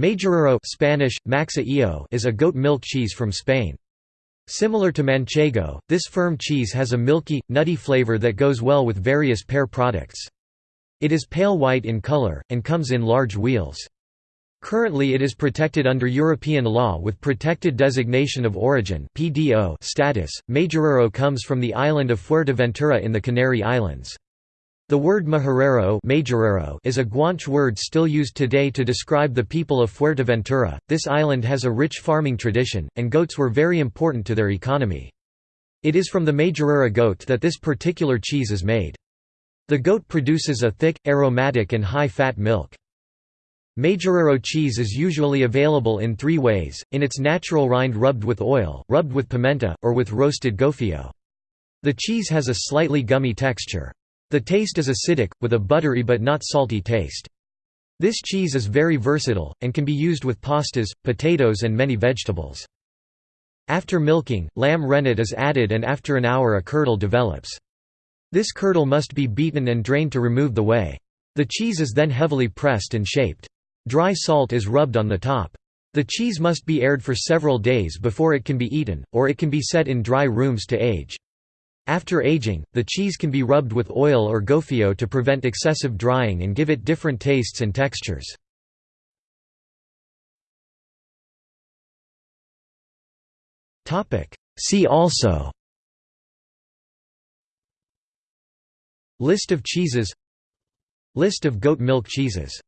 Majorero Spanish, Maxa is a goat milk cheese from Spain. Similar to Manchego, this firm cheese has a milky, nutty flavor that goes well with various pear products. It is pale white in color, and comes in large wheels. Currently it is protected under European law with Protected Designation of Origin status. Majorero comes from the island of Fuerteventura in the Canary Islands. The word majorero is a Guanche word still used today to describe the people of Fuerteventura. This island has a rich farming tradition, and goats were very important to their economy. It is from the Majorera goat that this particular cheese is made. The goat produces a thick, aromatic and high-fat milk. Majorero cheese is usually available in three ways, in its natural rind rubbed with oil, rubbed with pimenta, or with roasted gofio. The cheese has a slightly gummy texture. The taste is acidic, with a buttery but not salty taste. This cheese is very versatile, and can be used with pastas, potatoes and many vegetables. After milking, lamb rennet is added and after an hour a curdle develops. This curdle must be beaten and drained to remove the whey. The cheese is then heavily pressed and shaped. Dry salt is rubbed on the top. The cheese must be aired for several days before it can be eaten, or it can be set in dry rooms to age. After aging, the cheese can be rubbed with oil or gofio to prevent excessive drying and give it different tastes and textures. See also List of cheeses List of goat milk cheeses